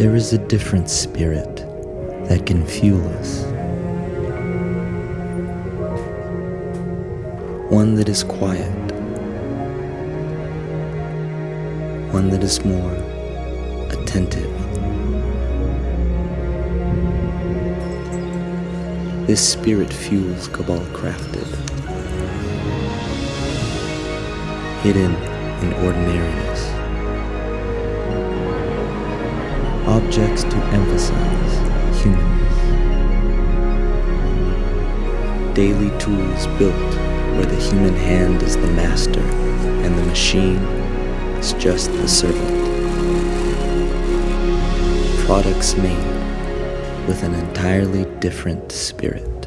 There is a different spirit that can fuel us. One that is quiet. One that is more attentive. This spirit fuels Cabal Crafted. Hidden in ordinariness. Objects to emphasize humanness. Daily tools built where the human hand is the master and the machine is just the servant. Products made with an entirely different spirit.